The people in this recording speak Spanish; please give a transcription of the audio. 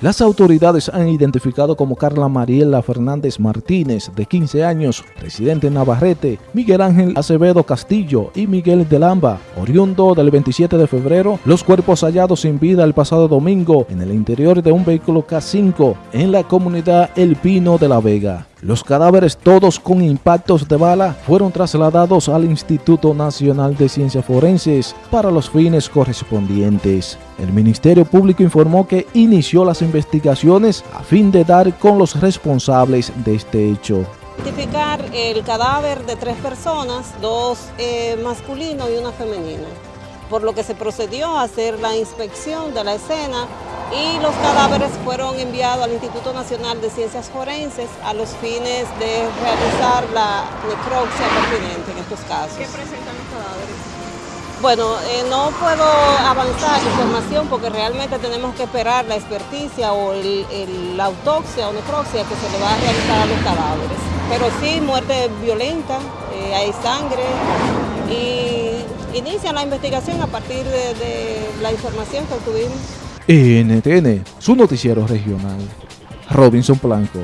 Las autoridades han identificado como Carla Mariela Fernández Martínez, de 15 años, residente en Navarrete, Miguel Ángel Acevedo Castillo y Miguel de Lamba, oriundo del 27 de febrero, los cuerpos hallados sin vida el pasado domingo en el interior de un vehículo K5 en la comunidad El Pino de la Vega. Los cadáveres, todos con impactos de bala, fueron trasladados al Instituto Nacional de Ciencias Forenses para los fines correspondientes. El Ministerio Público informó que inició las investigaciones a fin de dar con los responsables de este hecho. Identificar el cadáver de tres personas, dos eh, masculinos y una femenina, por lo que se procedió a hacer la inspección de la escena y los cadáveres fueron enviados al Instituto Nacional de Ciencias Forenses a los fines de realizar la necropsia pertinente en estos casos. ¿Qué presentan los cadáveres? Bueno, eh, no puedo avanzar información porque realmente tenemos que esperar la experticia o la autopsia o necropsia que se le va a realizar a los cadáveres. Pero sí, muerte violenta, eh, hay sangre y inician la investigación a partir de la información que obtuvimos. NTN, su noticiero regional. Robinson Blanco.